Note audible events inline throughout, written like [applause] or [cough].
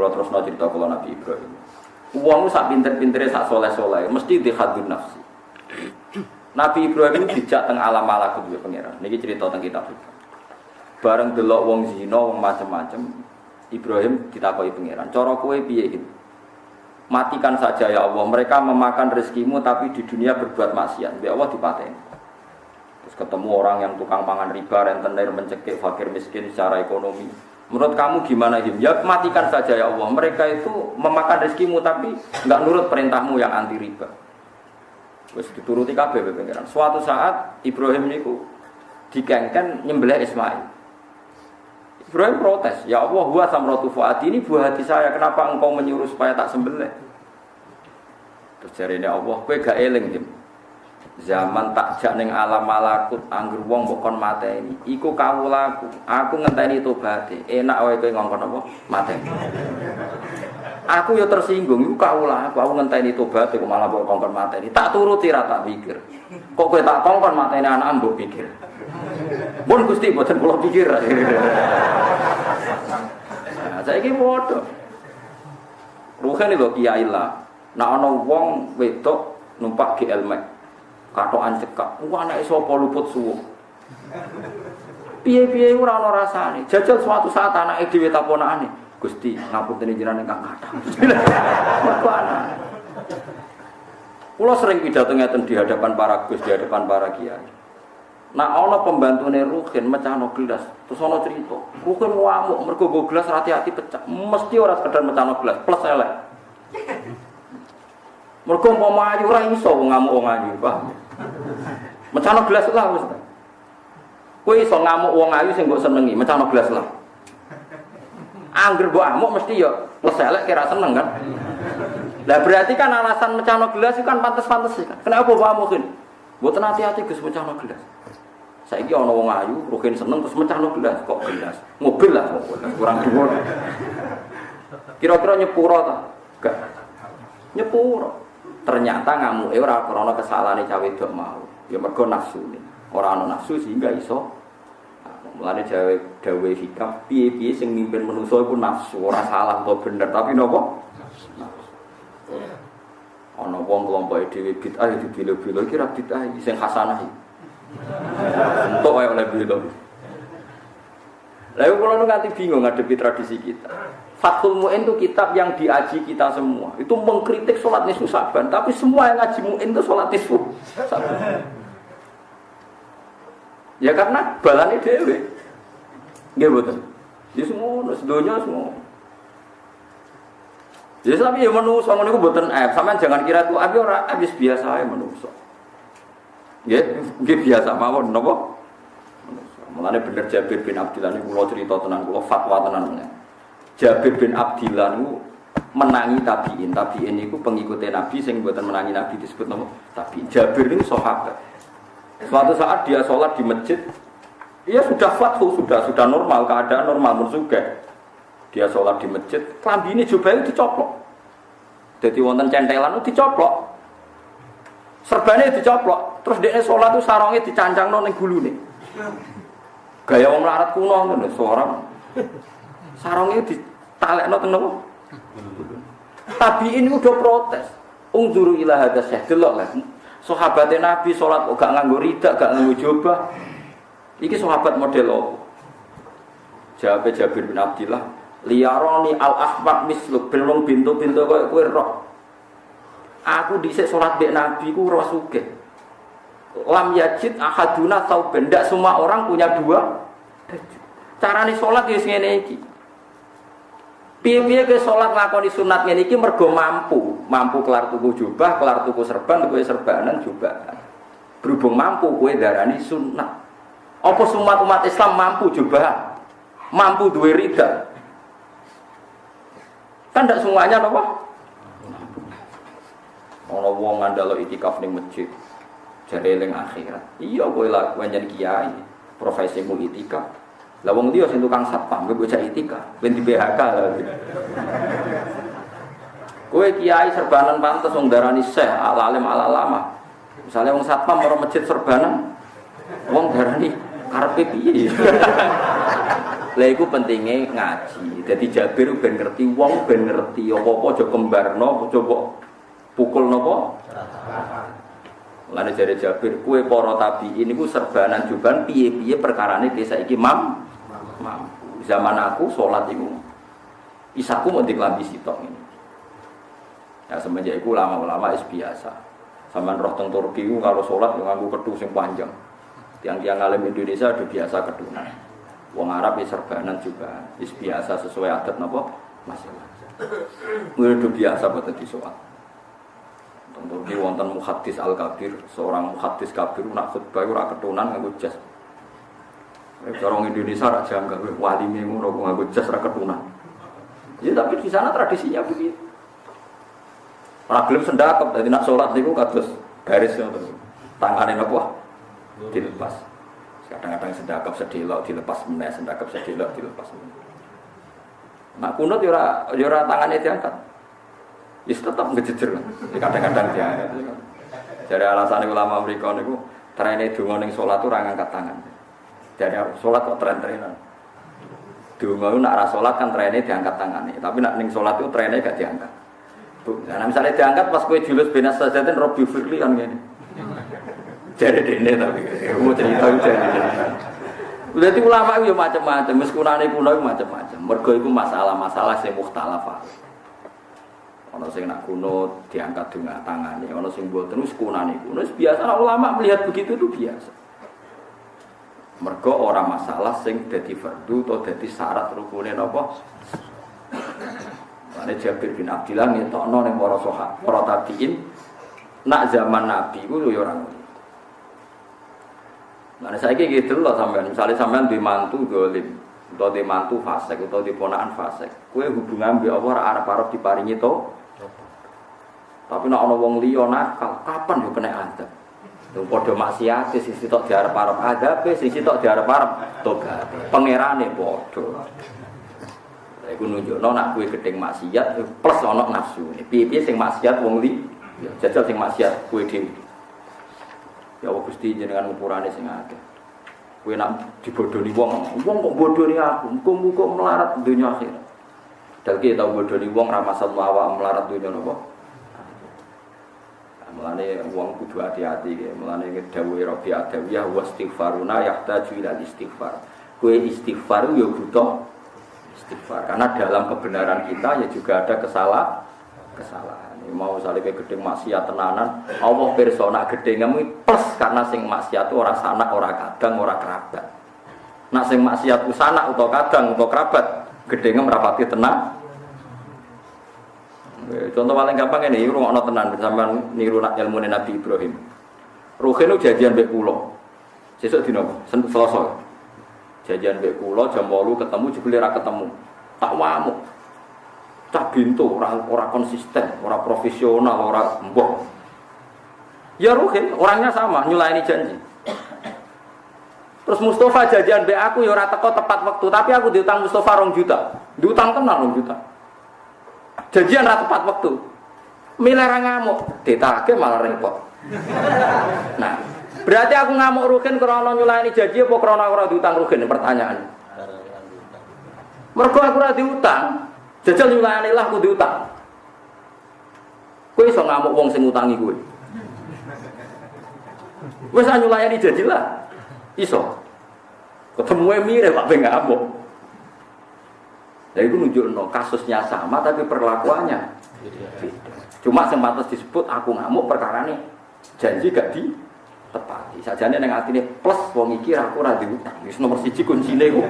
Kalau terus no cerita kalau Nabi Ibrahim. Uang sak pinter-pintere sak soleh-soleh, mesti dihadun nafsi. Nabi Ibrahim dijak tengah alam malakut juga pangeran. Niki cerita tentang kitab itu. Bareng delok wong zina, wong macam-macam. Ibrahim ditakoki pangeran. Cara kowe piye gitu? Matikan saja ya Allah. Mereka memakan rezekimu tapi di dunia berbuat maksiat. Ya Allah dipateni. Terus ketemu orang yang tukang pangan riba, rentenir, mencekik fakir miskin secara ekonomi. Menurut kamu gimana Him? Ya matikan saja ya Allah. Mereka itu memakan rezekimu tapi nggak nurut perintahmu yang anti riba. Terus dituruti kabeh pengiran. Suatu saat Ibrahim niku dikengken nyembelih Ismail. Ibrahim protes, ya Allah, huwa samratu fuadi ini buah hati saya, kenapa engkau menyuruh supaya tak sembelih? Terus jari Allah, kowe gak eling Him. Zaman tak jak ning alam malakut anggur wong mbok mata ini. Iku kawulaku. Aku ngenteni tobaté. Enak wae kowe ngongkon apa? Mateni. Aku ya tersinggung, iku kawulaku. Aku ngenteni tobat kok malah mbok kongkon mateni. Tak turuti ra tak pikir. Kok kowe tak kongkon mateni anak mbok pikir. Mun Gusti boten kula pikir. Nah, saiki padha. Ruhen lho kiai lah. Nak ana wong wedok numpak GL Max katokan cekak. Wah anake sapa luput suwuh. Piye-piye ora ana rasane. Jajal suatu saat anake dhewe taponane. Gusti, ngapunten jenengan ingkang kathah. [laughs] Mergo anak. Kulo sering pidato ngeten di hadapan para gus, di hadapan para kiai. Nah, ana pembantune Ruhin mecahno gelas, terus ana cerita. Ruhin ngamuk mergo go gelas hati-hati pecah. Mesti ora sekedar mecahno gelas, plus elek. Mergo umpama ayu ora iso ngamuk wong ayu, paham? Mecano gelas lah wis. Kowe iso ngamuk wong ayu sing mbok senengi, mecano gelas lah. Angger mbok amuk mesti ya leselek kira seneng kan. Lah berarti kan alasan mecano gelas itu kan pantas-pantas kan. Kenapa mbok amukin? Mboten hati-hati Gus mecano gelas. Saiki ana wong ayu, rugen seneng terus mecano gelas, kok gelas. Mobil lah kurang dhuwur. Kira-kira nyepuro ta? Enggak. Nyepuro. Ternyata ngamu ora krana kesalahan cawe wedok mau. Ya mergo nafsu. Ora ana nafsu sehingga iso Mulane jawe dawe hikam piye-piye sing mimpin manusa iku nafsu, ora salah atau bener, tapi nopo? Ana wong kelompok dhewe bid'ah ya dibilo-bilo iki ra bid'ah sing hasanah. Entuk wae oleh bilo. Lalu kalau nanti bingung ngadepi tradisi kita. Fathul Mu'in itu kitab yang diaji kita semua. Itu mengkritik sholat nisfu saban. Tapi semua yang ngaji Mu'in itu sholat nisfu saban. Ya karena balani dewe. Nggih betul. Ya semua, sedonya semua. Jadi ya, tapi ya manusia, ngono iku aib. Sampeyan jangan kira itu abi ora habis biasa ya manusia. Nggih biasa mawon napa? Mulane bener Jabir bin Abdullah ini kula cerita tenan kula fatwa tenan. Jabir bin Abdillah itu menangi tabiin. Tabiin itu pengikutnya Nabi sing buatan menangi Nabi disebut nama tabiin. Jabir ini sahabat. Suatu saat dia sholat di masjid, dia sudah fathu, sudah sudah normal, keadaan normal, juga. Dia sholat di masjid, kelambi ini juga itu dicoplok. Jadi wonten centelan itu dicoplok. Serbannya dicoplok. Terus dia sholat itu sarongnya dicancang nong gulu nih. Gaya wong larat kuno nih, seorang sarongnya di talek no teng Tapi ini udah protes. Ungzuru ila hadza syekh delok lah. Sahabatnya Nabi sholat kok gak nganggo rida, gak nganggo jubah. Iki sahabat model apa? Jawab Jabir bin Abdillah, liyaroni al ahmad misluk belum pintu-pintu kowe kowe roh. Aku dhisik sholat mbek Nabi ku roh. Lam yajid ahaduna tau benda semua orang punya dua Carane sholat ya ngene iki. Piye-piye ke sholat lakoni sunat ini iki mergo mampu, mampu kelar tuku jubah, kelar tuku serban, tuku serbanan jubah. Berhubung mampu kue darani sunat. Apa sumat umat Islam mampu jubah? Mampu duwe rida. Kan tidak semuanya apa? Ono wong ngandalo itikaf ning masjid. Eling akhirat. Iya kowe lakukan jadi kiai, profesimu itikaf. Lah wong dia sing tukang satpam, gue bocah itika, ben di BHK lah. Kowe kiai serbanan pantes wong darani syekh ala alim ala lama. Misalnya wong satpam ora masjid serbanan, wong darani karepe piye? Lah iku pentingnya ngaji. Jadi Jabir ben ngerti wong ben ngerti apa-apa aja kembarno coba pukul napa? Lane jare Jabir, kue para tabiin niku serbanan juban piye-piye perkarane desa iki mam. Zaman aku salat iku isaku mau diklambi sitok ini. Ya semenjak itu ulama-ulama es biasa. Sama roh teng Turki kalau sholat yang nganggu kedus yang panjang. Tiang-tiang alim Indonesia udah biasa kedunan. Wong Arab ya serbanan juga, is biasa sesuai adat nopo masing-masing. Udah biasa buat di sholat. Tentu di wonten muhadis al kabir, seorang muhadis kabir nak khutbah ora ketunan nganggo jas. Orang Indonesia raja nggak wali ngono nganggo jas ra ketunan. Ya tapi di sana tradisinya begitu. Ora gelem sendakep, dadi nak salat niku kados garis ngoten. Tangane napa? Dilepas. Kadang-kadang sendakep sedelok dilepas meneh, sendakep sedelok dilepas meneh. Nak kunut yo ora yo ora tangane diangkat. Ya tetap ngejejer. Kadang-kadang dia. Dari alasan ulama mereka niku trene donga ning salat ora ngangkat tangan. Jadi salat kok tren-trenan. Donga nak ora salat kan trene diangkat tangannya, tapi nak ning salat itu trene gak diangkat. Nah, misalnya diangkat pas kue julus benas sajatin Robi Firli kan gini. Jadi dene tapi mau cerita jadi. Berarti ulama itu macam-macam, meskunane kuno itu macam-macam. Mergo itu masalah-masalah sing mukhtalafah. Ono sing nak kuno diangkat dengan tangannya, ono sing buat terus kunane kuno biasa ulama melihat begitu itu biasa. Mergo orang masalah sing dadi fardu atau dadi syarat rukunin apa? Ane Jabir bin Abdillah ngetokno ning para sahabat, para tabiin nak zaman Nabi ku yo ora ngono. Nah, saya gitu loh sampean, misalnya sampean di mantu dolim, atau di mantu fasek, atau di ponaan fasek, kue hubungan bi Allah arab arab diparingi to. Tapi nak ono wong liya nakal, kapan yo kena adab? Yang podo maksiat, sisi tok diarep arep adab, sisi tok diarep arep tobat. Pangerane podo. Iku nunjukno nak kue gedeng maksiat plus ono nafsu. Piye-piye sing maksiat wong li, jajal sing maksiat kue dhewe. Ya Allah Gusti jenengan ukurane sing akeh. Kowe nak dibodoni wong, wong kok bodoni aku, muga-muga melarat dunia akhirat. Dalke tau bodoni wong ra masalah melarat dunia napa? Mulane wong kudu hati-hati ya. Mulane dawuh Rabbi Adawiyah wa istighfaruna yahtaju ila istighfar. Kowe istighfar yo butuh istighfar. Karena dalam kebenaran kita ya juga ada kesalah kesalahan mau salib gedeng maksiat tenanan Allah persona gedengmu plus karena sing maksiat itu orang sanak orang kadang orang kerabat nak sing maksiat itu sanak atau kadang atau kerabat gedengnya merapati tenang contoh paling gampang ini rumah no tenan bersama niru ilmu Nabi Ibrahim. Ruhin itu jadian bek pulau sesuk dino selasa. Jajan bek pulau jam 8 ketemu jebule ketemu. Tak wamuk. Cah bintu orang orang konsisten orang profesional orang mbok. Ya Ruhin orangnya sama nyulaini janji. Terus Mustafa jajan be aku ya ora teko tepat waktu. Tapi aku diutang Mustafa rong juta. Diutang kenal rong juta janjian ora tepat waktu milara ngamuk ditake malah repot nah berarti aku ngamuk Ruhin karena nyulaini janji apa karena ora diutang Ruhin pertanyaan mergo aku ora diutang Jajal nyulani lah kudu utang. Kowe iso ngamuk wong sing utangi kowe. Wis nyulayani janji lah. Iso. Ketemu mirip Pak Ben ngamuk. Nah itu nunjukno kasusnya sama tapi perlakuannya Cuma sempat disebut aku ngamuk perkara nih janji gak di tepati. Sajane neng atine plus wong iki aku ora diutang. Wis nomor siji kuncine ku.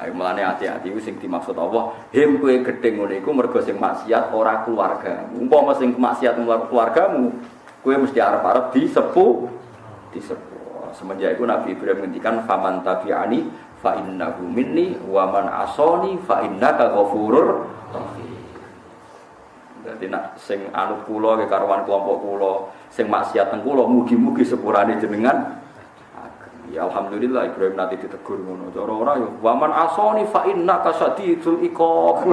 Ayo mulane hati-hati iku sing dimaksud Allah, him kowe gedhe ngene iku mergo sing maksiat ora keluarga. Umpama sing maksiat keluargamu, kowe mesti arep-arep disepuh disepuh. Semenjak itu Nabi Ibrahim ngendikan faman tabi'ani fa innahu minni wa man asani fa innaka ghafurur. Dadi nak sing anut kula ke karuan kelompok kula, sing maksiat teng kula mugi-mugi sepurane jenengan Ya alhamdulillah Ibrahim nanti ditegur ngono. Cara ora yo waman asoni fa innaka sadidul iqab.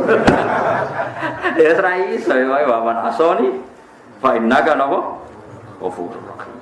[laughs] ya ora iso ya waman asoni fa innaka napa? Ghafurur rahim.